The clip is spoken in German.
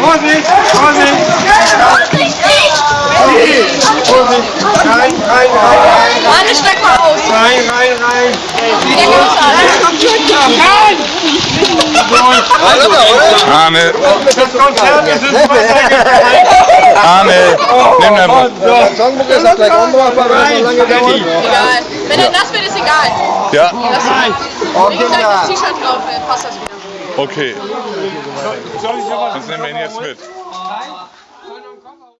Vorsicht, Vorsicht! Vorsicht! Rein, rein, rein, rein! Mann, steig mal aus. Rein, rein, rein! Arme, Das Konzert ist ins Wasser gefallen! Arme, nimm den Ball. Der Songbook ist auch gleich unbrauchbar, weil es so lange dauert. Egal. Wenn er nass wird, ist egal. Ja. Leg gleich das T-Shirt drauf, dann passt das wieder. Okay. Sonst nehmen wir ihn jetzt mit.